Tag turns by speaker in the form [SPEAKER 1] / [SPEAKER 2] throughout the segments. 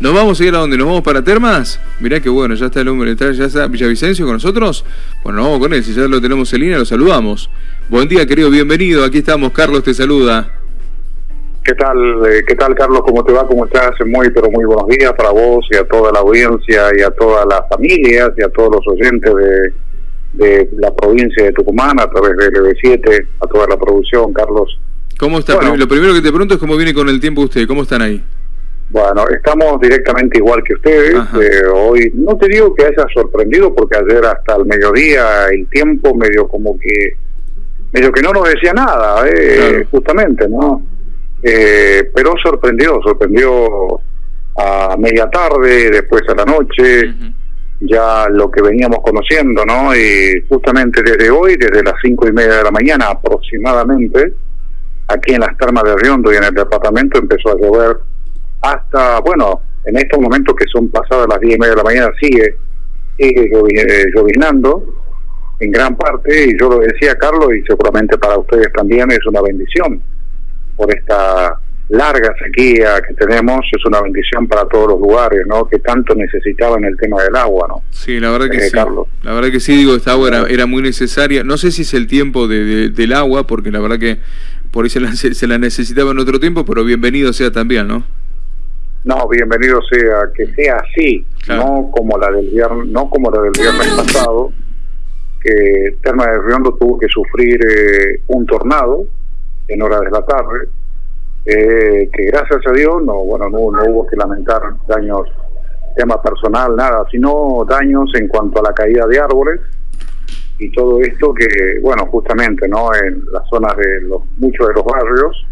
[SPEAKER 1] ¿Nos vamos a ir a donde nos vamos para Termas? Mirá que bueno, ya está el hombre, está, ya está Villavicencio con nosotros. Bueno, nos vamos con él, si ya lo tenemos en línea, lo saludamos. Buen día, querido, bienvenido. Aquí estamos, Carlos te saluda.
[SPEAKER 2] ¿Qué tal, eh, qué tal Carlos? ¿Cómo te va? ¿Cómo estás? Muy, pero muy buenos días para vos y a toda la audiencia y a todas las familias y a todos los oyentes de, de la provincia de Tucumán a través de LB7, a toda la producción, Carlos.
[SPEAKER 1] ¿Cómo está?
[SPEAKER 2] Bueno.
[SPEAKER 1] Lo primero que te pregunto es cómo viene con el tiempo usted, ¿cómo están ahí?
[SPEAKER 2] Bueno, estamos directamente igual que ustedes. Eh, hoy no te digo que haya sorprendido porque ayer hasta el mediodía el tiempo medio como que medio que no nos decía nada, eh,
[SPEAKER 1] Claro.
[SPEAKER 2] justamente, ¿no? Eh, pero sorprendió, sorprendió a media tarde, después a la noche, ya lo que veníamos conociendo, ¿no? Y justamente desde hoy, desde las cinco y media de la mañana aproximadamente, aquí en las termas de Riondo y en el departamento empezó a llover hasta, bueno, en estos momentos que son pasadas las diez y media de la mañana sigue, sigue llovi- eh, lloviznando en gran parte y yo lo decía Carlos y seguramente para ustedes también es una bendición por esta larga sequía que tenemos, es una bendición para todos los lugares, ¿no? Que tanto necesitaban el tema del agua, ¿no?
[SPEAKER 1] Sí, la verdad que
[SPEAKER 2] Eh,
[SPEAKER 1] sí.
[SPEAKER 2] Carlos.
[SPEAKER 1] La verdad que sí, digo, esta agua era, era muy necesaria. No sé si es el tiempo de, de- del agua, porque la verdad que por ahí se la, se la necesitaba en otro tiempo, pero bienvenido sea también, ¿no?
[SPEAKER 2] No, bienvenido sea que sea así,
[SPEAKER 1] Claro.
[SPEAKER 2] no como la del viernes, no como la del viernes pasado, que Terma de Riondo tuvo que sufrir eh, un tornado en horas de la tarde, eh, que gracias a Dios no, bueno, no, no hubo que lamentar daños, tema personal, nada, sino daños en cuanto a la caída de árboles y todo esto que, bueno, justamente, ¿no? En las zonas de los muchos de los barrios,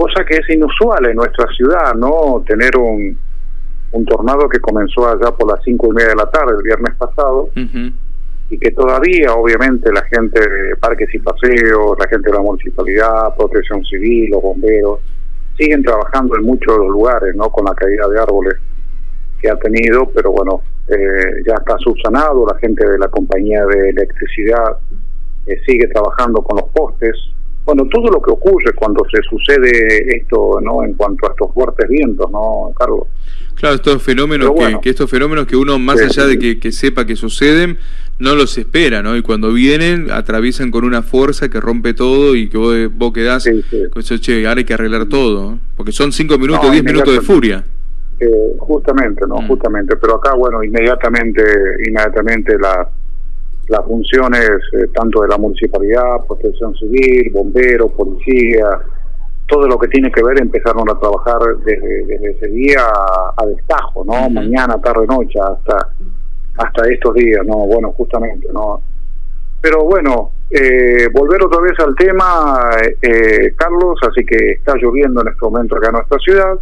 [SPEAKER 2] cosa que es inusual en nuestra ciudad, ¿no? Tener un, un tornado que comenzó allá por las cinco y media de la tarde el viernes pasado y que todavía, obviamente, la gente de parques y paseos, la gente de la municipalidad, protección civil, los bomberos, siguen trabajando en muchos de los lugares, ¿no? Con la caída de árboles que ha tenido, pero bueno, eh, ya está subsanado, la gente de la compañía de electricidad eh, sigue trabajando con los postes. Bueno, todo lo que ocurre cuando se sucede esto, ¿no? En cuanto a estos fuertes vientos, ¿no, Carlos?
[SPEAKER 1] Claro, estos fenómenos que, estos fenómenos que uno más
[SPEAKER 2] Sí,
[SPEAKER 1] allá de que, que sepa que suceden, no los espera, ¿no? Y cuando vienen, atraviesan con una fuerza que rompe todo y que vos, vos quedás
[SPEAKER 2] Sí, sí.
[SPEAKER 1] con eso, che, ahora hay que arreglar todo, ¿no? porque son cinco minutos,
[SPEAKER 2] No,
[SPEAKER 1] diez minutos de furia.
[SPEAKER 2] Eh, justamente, ¿no?
[SPEAKER 1] Mm.
[SPEAKER 2] Justamente, pero acá, bueno, inmediatamente, inmediatamente las las funciones eh, tanto de la municipalidad, protección civil, bomberos, policía, todo lo que tiene que ver empezaron a trabajar desde, desde ese día a, a destajo, ¿no? Mañana, tarde, noche, hasta hasta estos días, ¿no? Bueno, justamente, ¿no? Pero bueno, eh, volver otra vez al tema, eh, Carlos, así que está lloviendo en este momento acá en nuestra ciudad.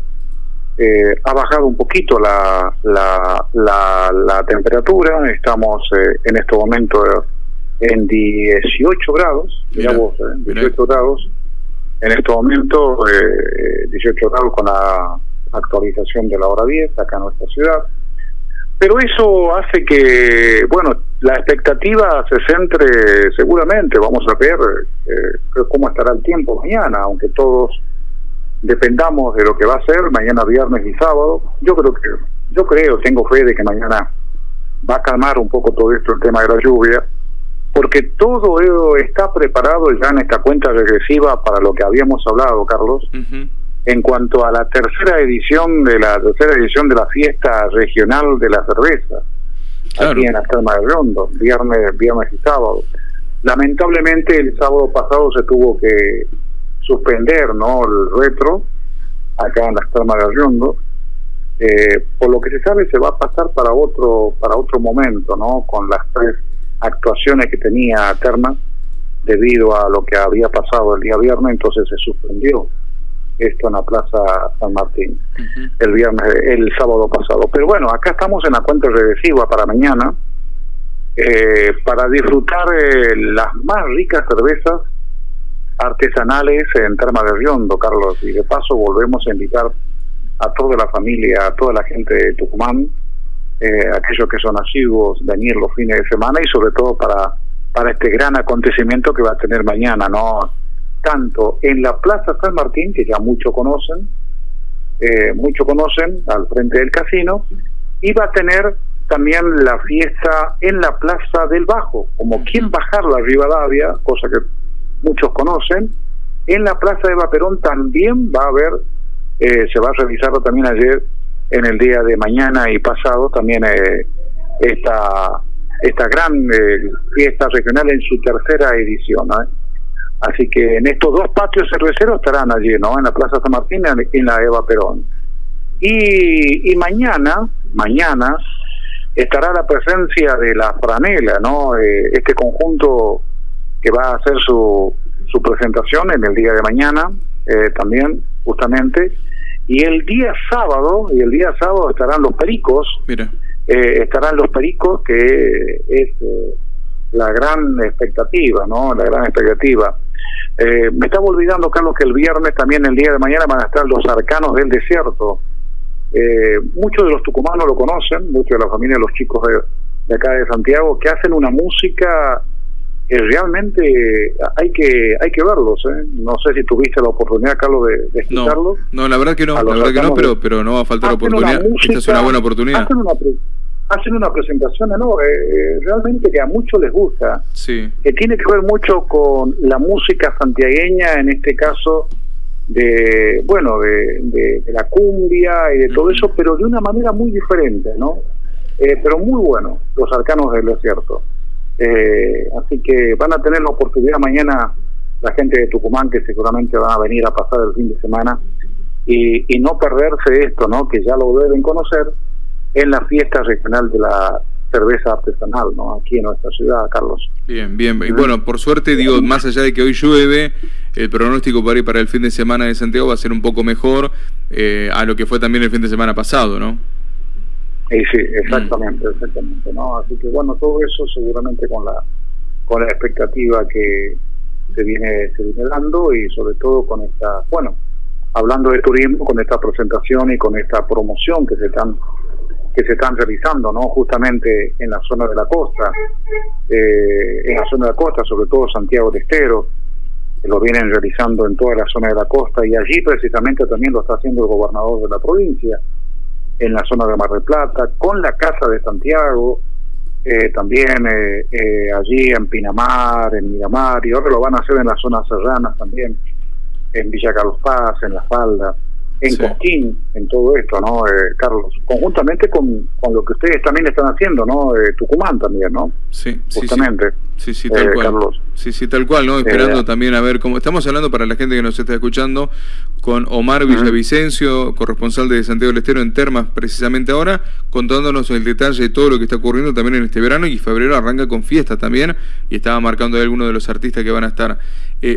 [SPEAKER 2] Eh, ha bajado un poquito la, la, la, la temperatura, estamos eh, en este momento en 18 grados, mirá vos, eh,
[SPEAKER 1] mirá.
[SPEAKER 2] 18 grados, en este momento eh, 18 grados con la actualización de la hora 10 acá en nuestra ciudad. Pero eso hace que, bueno, la expectativa se centre seguramente, vamos a ver eh, cómo estará el tiempo mañana, aunque todos dependamos de lo que va a ser mañana viernes y sábado. Yo creo que, yo creo, tengo fe de que mañana va a calmar un poco todo esto el tema de la lluvia, porque todo ello está preparado ya en esta cuenta regresiva para lo que habíamos hablado, Carlos, en cuanto a la tercera edición de la tercera edición de la fiesta regional de la cerveza
[SPEAKER 1] Claro.
[SPEAKER 2] aquí en la Terma de Rondo, viernes, viernes y sábado. Lamentablemente el sábado pasado se tuvo que suspender, ¿no? El retro acá en las Termas de Rondo. Eh, por lo que se sabe se va a pasar para otro para otro momento, ¿no? Con las tres actuaciones que tenía Termas debido a lo que había pasado el día viernes, entonces se suspendió esto en la Plaza San Martín el viernes, el sábado pasado. Pero bueno, acá estamos en la cuenta regresiva para mañana, eh, para disfrutar eh, las más ricas cervezas artesanales en Terma de Riondo, Carlos. Y de paso volvemos a invitar a toda la familia, a toda la gente de Tucumán, eh, aquellos que son asiduos, venir los fines de semana y sobre todo para, para este gran acontecimiento que va a tener mañana, ¿no? Tanto en la Plaza San Martín, que ya muchos conocen, eh, muchos conocen, al frente del casino, y va a tener también la fiesta en la Plaza del Bajo, como quien bajar la Rivadavia, cosa que muchos conocen, en la Plaza de Vaperón también va a haber, eh, se va a revisar también ayer, en el día de mañana y pasado, también eh, esta, esta gran eh, fiesta regional en su tercera edición. Así que en estos dos patios cerveceros estarán allí, ¿no? En la Plaza San Martín y en la Eva Perón. Y, y mañana, mañana, estará la presencia de la franela, ¿no? Eh, este conjunto que va a hacer su, su presentación en el día de mañana, eh, también, justamente. Y el día sábado, y el día sábado estarán los pericos, Mira. Eh, estarán los pericos, que es la gran expectativa, ¿no? La gran expectativa. me estaba olvidando, Carlos, que el viernes, también el día de mañana, van a estar los arcanos del desierto, eh, muchos de los tucumanos lo conocen, muchos de la familia de los chicos de, acá de Santiago, que hacen una música realmente hay que hay que verlos. ¿eh? No sé si tuviste la oportunidad, Carlos, de, de escucharlos.
[SPEAKER 1] No, la verdad que no, la verdad que no, pero, pero no va a faltar oportunidad. Esta es una buena oportunidad.
[SPEAKER 2] Hacen una, hacen una presentación enorme, eh, realmente que a muchos les gusta,
[SPEAKER 1] sí.
[SPEAKER 2] que tiene que ver mucho con la música santiagueña, en este caso de bueno de, de, la cumbia y de todo eso pero de una manera muy diferente no eh, pero muy bueno los arcanos del desierto eh, así que van a tener la oportunidad mañana la gente de Tucumán que seguramente van a venir a pasar el fin de semana y, y no perderse esto no que ya lo deben conocer en la fiesta regional de la cerveza artesanal, ¿no? Aquí en nuestra ciudad, Carlos.
[SPEAKER 1] Bien, bien. Y bueno, por suerte, digo, más allá de que hoy llueve, el pronóstico para para el fin de semana de Santiago va a ser un poco mejor eh, a lo que fue también el fin de semana pasado, ¿no?
[SPEAKER 2] Sí, sí, exactamente, exactamente, ¿no? Así que bueno, todo eso seguramente con la con la expectativa que se viene se viene dando y sobre todo con esta, bueno, hablando de turismo, con esta presentación y con esta promoción que se están que se están realizando, ¿no? Justamente en la zona de la costa, eh, en la zona de la costa, sobre todo Santiago de Estero, que lo vienen realizando en toda la zona de la costa y allí precisamente también lo está haciendo el gobernador de la provincia, en la zona de Mar del Plata, con la Casa de Santiago, eh, también eh, allí en Pinamar, en Miramar, y ahora lo van a hacer en las zonas serranas también, en Villa Carlos Paz, en La Falda en Cosquín, en todo esto, ¿no, eh, Carlos? Conjuntamente con, con, lo que ustedes también están haciendo, ¿no? Eh, Tucumán también, ¿no?
[SPEAKER 1] Sí,
[SPEAKER 2] Justamente.
[SPEAKER 1] Sí, sí, tal eh, cual. Carlos. Sí, sí, tal cual, ¿no? Esperando también a ver cómo... Estamos hablando para la gente que nos está escuchando con Omar Villavicencio, corresponsal de Santiago del Estero en Termas, precisamente ahora, contándonos el detalle de todo lo que está ocurriendo también en este verano y febrero arranca con fiesta también y estaba marcando ahí algunos de los artistas que van a estar.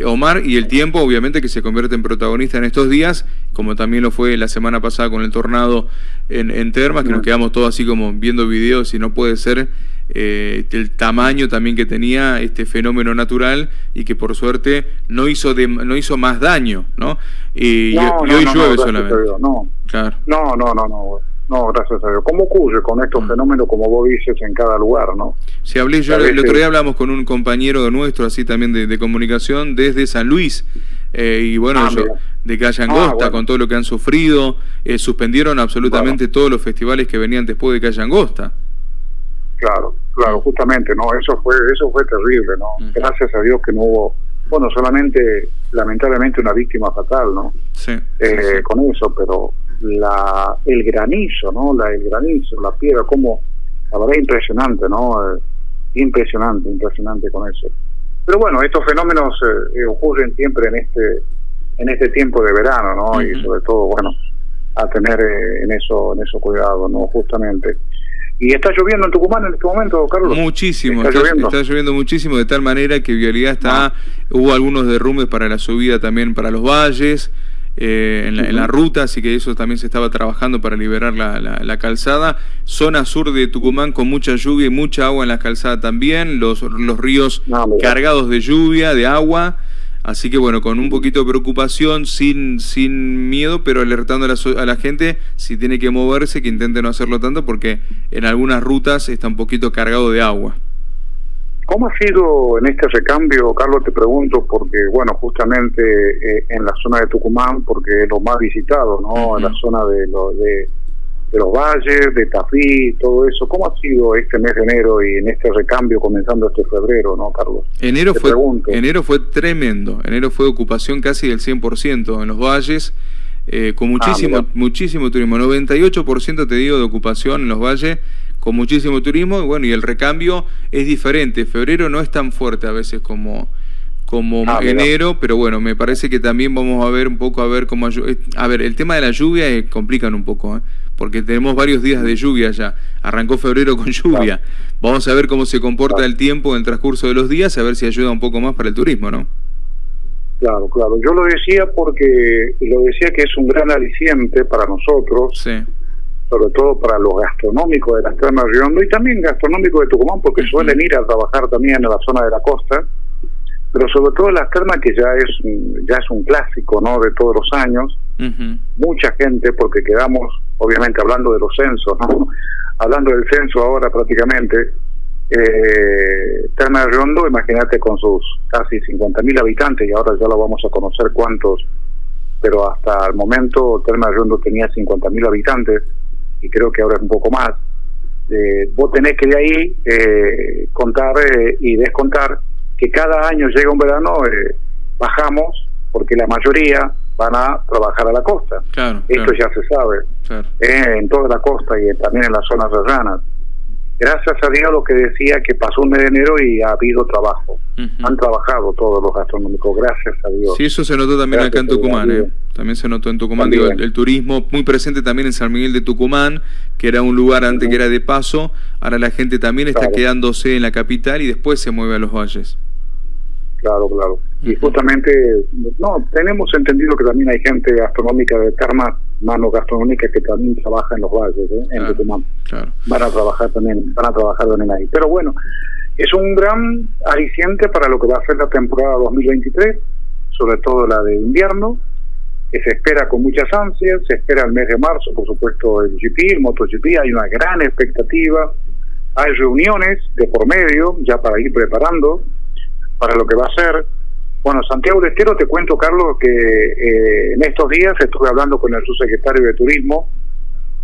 [SPEAKER 1] Omar y el tiempo, obviamente, que se convierte en protagonista en estos días, como también también lo fue la semana pasada con el tornado en, en Termas, que nos quedamos todos así como viendo videos y no puede ser eh, el tamaño también que tenía este fenómeno natural y que por suerte no hizo no hizo más daño, ¿no? Y, hoy llueve solamente.
[SPEAKER 2] no. Claro. no, no, no, no. No, gracias a Dios. ¿Cómo ocurre con estos mm. fenómenos, como vos dices, en cada lugar, no?
[SPEAKER 1] Si hablé yo, el otro día hablamos con un compañero nuestro, así también de, comunicación, desde San Luis, eh, y bueno, ah, de Calle Angosta, ah, con todo lo que han sufrido, eh, suspendieron absolutamente todos los festivales que venían después de Calle Angosta.
[SPEAKER 2] Claro, claro, justamente, no, eso fue, eso fue terrible, ¿no? Gracias a Dios que no hubo, bueno, solamente, lamentablemente, una víctima fatal, ¿no?
[SPEAKER 1] Sí.
[SPEAKER 2] Eh, con eso, pero la el granizo, ¿no? La, el granizo, la piedra, como, la verdad, impresionante, ¿no? impresionante, impresionante con eso. Pero bueno, estos fenómenos ocurren siempre en este en este tiempo de verano, ¿no? Y sobre todo, bueno, a tener eh, en eso en eso cuidado, ¿no? Justamente. ¿Y está lloviendo en Tucumán en este momento, Carlos?
[SPEAKER 1] Muchísimo, está, lloviendo? muchísimo, de tal manera que Vialidad está, ah. hubo algunos derrumbes para la subida también para los valles, eh, en, la, ruta, así que eso también se estaba trabajando para liberar la, la, calzada. Zona sur de Tucumán con mucha lluvia y mucha agua en la calzada también, los, los ríos ah, cargados de lluvia, de agua. Así que bueno, con un poquito de preocupación, sin, sin miedo, pero alertando a la, a la, gente, si tiene que moverse, que intente no hacerlo tanto, porque en algunas rutas está un poquito cargado de agua.
[SPEAKER 2] ¿Cómo ha sido en este recambio, Carlos? Te pregunto, porque, bueno, justamente eh, en la zona de Tucumán, porque es lo más visitado, ¿no? En la zona de, de, los valles, de Tafí, todo eso. ¿Cómo ha sido este mes de enero y en este recambio comenzando este febrero, ¿no, Carlos?
[SPEAKER 1] Enero, fue, enero fue tremendo. Enero fue ocupación casi del 100% en los valles. Eh, con ah, muchísimo, muchísimo turismo, 98% te digo de ocupación en los valles, con muchísimo turismo, y bueno, y el recambio es diferente. Febrero no es tan fuerte a veces como, como ah, enero, pero bueno, me parece que también vamos a ver un poco a ver cómo... A ver, el tema de la lluvia eh, complican un poco, ¿eh? porque tenemos varios días de lluvia ya. Arrancó febrero con lluvia. Vamos a ver cómo se comporta el tiempo en el transcurso de los días, a ver si ayuda un poco más para el turismo, ¿no?
[SPEAKER 2] Claro, claro. Yo lo decía porque lo decía que es un gran aliciente para nosotros. Sí sobre todo para los gastronómicos de las termas de Riondo y también gastronómicos de Tucumán, porque suelen ir a trabajar también en la zona de la costa, pero sobre todo las termas que ya es ya es un clásico no de todos los años. Mucha gente porque quedamos obviamente hablando de los censos no hablando del censo ahora prácticamente eh, Terma de Riondo imagínate con sus casi 50.000 habitantes y ahora ya lo vamos a conocer cuántos pero hasta el momento Terma de Riondo tenía 50.000 habitantes y creo que ahora es un poco más, eh, vos tenés que de ahí eh, contar eh, y descontar que cada año llega un verano, bajamos, porque la mayoría van a trabajar a la costa. Esto ya se sabe, en toda la costa y también en las zonas serranas gracias a Dios lo que decía que pasó un mes de enero y ha habido trabajo. Han trabajado todos los gastronómicos, gracias a Dios.
[SPEAKER 1] Sí, eso se notó también acá en Tucumán, ¿eh? También se notó en Tucumán, digo, el, turismo muy presente también en San Miguel de Tucumán, que era un lugar antes que era de paso, ahora la gente también está quedándose en la capital y después se mueve a los valles.
[SPEAKER 2] Claro, claro. Y justamente, no, tenemos entendido que también hay gente gastronómica de Termas, mano gastronómica que también trabaja en los valles, ¿eh? en Tucumán. Van a trabajar también, van a trabajar también ahí. Pero bueno, es un gran aliciente para lo que va a ser la temporada 2023, sobre todo la de invierno, que se espera con muchas ansias, se espera el mes de marzo, por supuesto, el GP, el MotoGP, hay una gran expectativa, hay reuniones de por medio ya para ir preparando para lo que va a ser. Bueno, Santiago de Estero, te cuento, Carlos, que eh, en estos días estuve hablando con el subsecretario de Turismo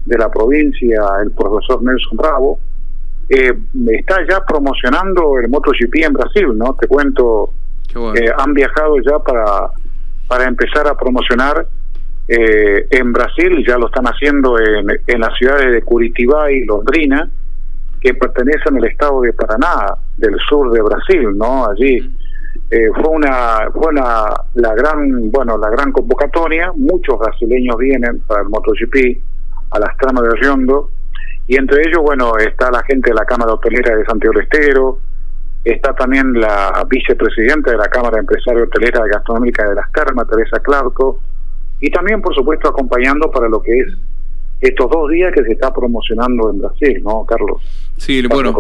[SPEAKER 2] de la provincia, el profesor Nelson Bravo, eh, está ya promocionando el MotoGP en Brasil, ¿no? Te cuento, que han viajado ya para, para empezar a promocionar eh, en Brasil, ya lo están haciendo en, en las ciudades de Curitiba y Londrina, que pertenecen al estado de Paraná, del sur de Brasil, ¿no? Allí eh, fue una fue una, la gran bueno la gran convocatoria. Muchos brasileños vienen para el MotoGP a las tramas de Riondo y entre ellos bueno está la gente de la Cámara Hotelera de Santiago del Estero, está también la vicepresidenta de la Cámara Empresaria Hotelera y Gastronómica de las Termas, Teresa Clarco, y también por supuesto acompañando para lo que es estos dos días que se está promocionando en Brasil, ¿no, Carlos?
[SPEAKER 1] Sí, bueno,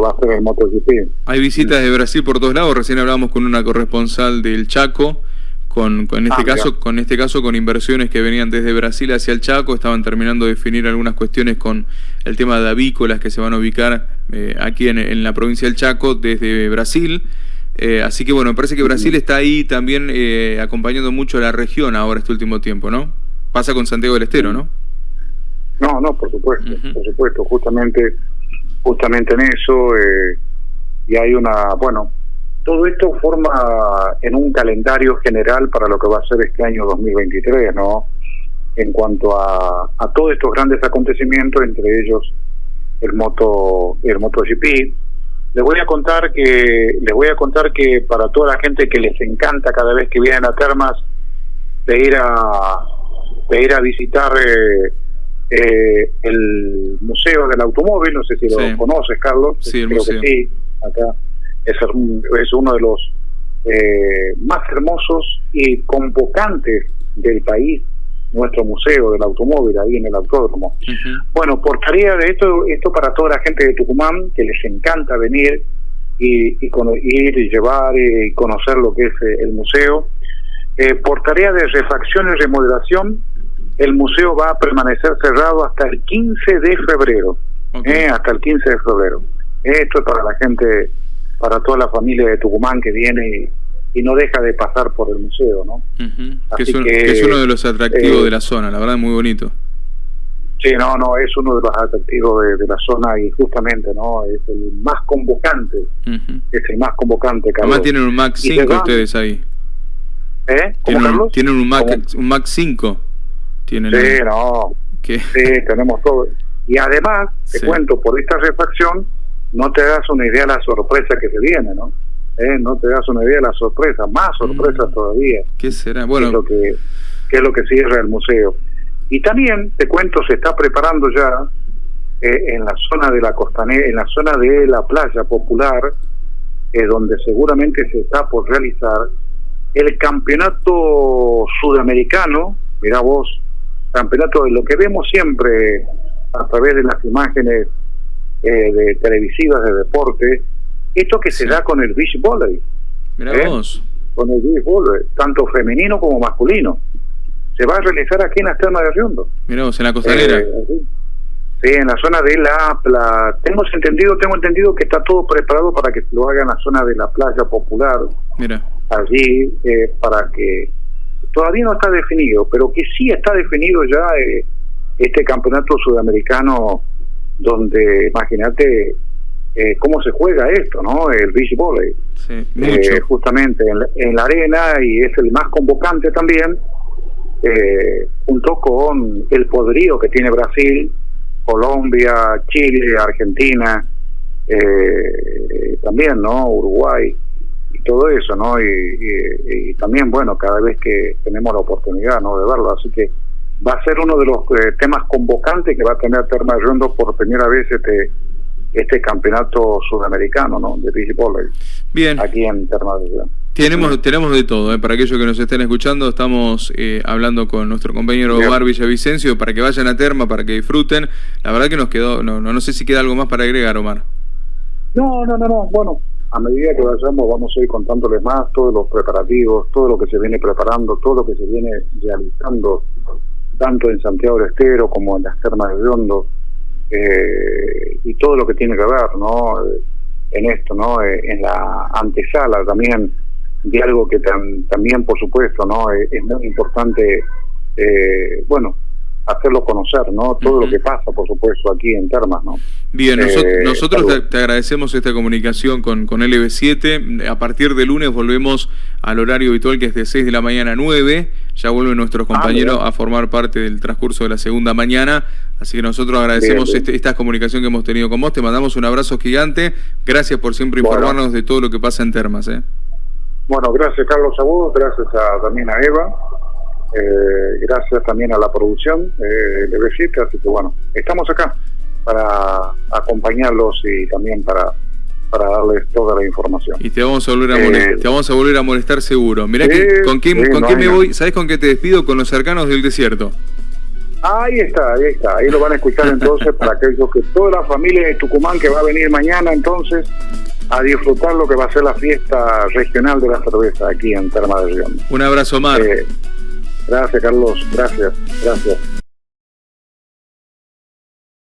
[SPEAKER 1] hay visitas de Brasil por todos lados. Recién hablamos con una corresponsal del Chaco, con, con este ah, caso, con este caso con inversiones que venían desde Brasil hacia el Chaco, estaban terminando de definir algunas cuestiones con el tema de avícolas que se van a ubicar eh, aquí en, la provincia del Chaco desde Brasil. Eh, así que bueno, me parece que Brasil está ahí también eh, acompañando mucho a la región ahora este último tiempo, ¿no? Pasa con Santiago del Estero, ¿no?
[SPEAKER 2] No, no, por supuesto, por supuesto, justamente, justamente en eso, eh, y hay una, bueno, todo esto forma en un calendario general para lo que va a ser este año 2023, ¿no? En cuanto a, a todos estos grandes acontecimientos, entre ellos el moto, el MotoGP. Les voy a contar que, les voy a contar que para toda la gente que les encanta cada vez que vienen a Termas de ir a, de ir a visitar eh, eh, el Museo del Automóvil, no sé si lo conoces, Carlos.
[SPEAKER 1] Sí, Creo que
[SPEAKER 2] sí, acá es, es uno de los eh, más hermosos y convocantes del país, nuestro Museo del Automóvil, ahí en el Autódromo. Bueno, por tarea de esto, esto para toda la gente de Tucumán, que les encanta venir y, y ir y llevar y conocer lo que es eh, el museo. Eh, por tarea de refacción y remodelación, el museo va a permanecer cerrado hasta el 15 de febrero. Eh, hasta el 15 de febrero. Esto es para la gente para toda la familia de Tucumán que viene y, no deja de pasar por el museo, ¿no?
[SPEAKER 1] que, es uno de los atractivos de la zona, la verdad, muy bonito.
[SPEAKER 2] Sí, no, no, es uno de los atractivos de, la zona y justamente, ¿no? Es el más convocante. Es el más convocante,
[SPEAKER 1] Carlos. Además tienen un Mac 5 ustedes ahí.
[SPEAKER 2] ¿Eh?
[SPEAKER 1] ¿Tienen, un, tienen un Mac, un Mac 5. ¿Tienen
[SPEAKER 2] sí, no. Sí, tenemos todo. Y además, te cuento, por esta refacción, no te das una idea de la sorpresa que se viene, ¿no? ¿Eh? No te das una idea de la sorpresa, más sorpresas mm. todavía.
[SPEAKER 1] ¿Qué será? Bueno.
[SPEAKER 2] es lo que, qué es lo que cierra el museo. Y también, te cuento, se está preparando ya eh, en la zona de la costanera, en la zona de la playa popular, eh, donde seguramente se está por realizar el campeonato sudamericano, mira vos, campeonato de lo que vemos siempre a través de las imágenes eh, de televisivas de deporte, esto que se da con el beach volley.
[SPEAKER 1] Mira vos.
[SPEAKER 2] Con el beach volley, tanto femenino como masculino se va a realizar aquí en las termas de Riondo.
[SPEAKER 1] Miramos, en la costanera.
[SPEAKER 2] Eh, sí, en la zona de la playa. Tengo entendido, tengo entendido que está todo preparado para que lo haga en la zona de la playa popular.
[SPEAKER 1] Mira.
[SPEAKER 2] Allí, eh, para que todavía no está definido, pero que sí está definido ya eh, este campeonato sudamericano donde, imagínate, cómo se juega esto, ¿no? El beach volley.
[SPEAKER 1] Sí,
[SPEAKER 2] justamente en la, arena y es el más convocante también eh, junto con el poderío que tiene Brasil, Colombia, Chile, Argentina, eh, también, ¿no? Uruguay y todo eso, ¿no? Y, también, bueno, cada vez que tenemos la oportunidad, ¿no? De verlo, así que va a ser uno de los eh, temas convocantes que va a tener Terma Rondo por primera vez este este campeonato sudamericano, ¿no? De beach
[SPEAKER 1] Bien.
[SPEAKER 2] Aquí en Terma
[SPEAKER 1] tenemos, tenemos de todo, ¿eh? para aquellos que nos estén escuchando, estamos eh, hablando con nuestro compañero Omar Villavicencio para que vayan a Terma, para que disfruten. La verdad que nos quedó, no, no, no sé si queda algo más para agregar, Omar.
[SPEAKER 2] No, no, no, no. Bueno, a medida que vayamos vamos a ir contándoles más todos los preparativos, todo lo que se viene preparando, todo lo que se viene realizando, tanto en Santiago del Estero como en las termas de Riondo, eh, y todo lo que tiene que ver, ¿no? En esto, ¿no? en la antesala también de algo que también, por supuesto, no es, muy importante, eh, bueno, hacerlo conocer, ¿no? Todo lo que pasa, por supuesto, aquí en Termas, ¿no?
[SPEAKER 1] Bien, eh, nosotros te, agradecemos esta comunicación con, con LB7. A partir de lunes volvemos al horario habitual que es de 6 de la mañana a 9. Ya vuelven nuestros ah, compañeros a formar parte del transcurso de la segunda mañana. Así que nosotros agradecemos este, esta comunicación que hemos tenido con vos. Te mandamos un abrazo gigante. Gracias por siempre informarnos de todo lo que pasa en Termas. ¿eh?
[SPEAKER 2] Bueno, gracias Carlos a vos, gracias a, también a Eva, eh, gracias también a la producción eh, de Besita, así que bueno, estamos acá para acompañarlos y también para para darles toda la información.
[SPEAKER 1] Y te vamos a volver a, molestar, eh, te vamos a, volver a molestar seguro. Mirá con quién, con quién me voy, ¿sabes con qué te despido? Con los cercanos del desierto.
[SPEAKER 2] Ahí está, ahí está, ahí lo van a escuchar entonces para aquellos que toda la familia de Tucumán que va a venir mañana entonces a disfrutar lo que va a ser la fiesta regional de la cerveza aquí en Terma de Río.
[SPEAKER 1] Un abrazo, Mar.
[SPEAKER 2] Gracias, Carlos. Gracias, gracias.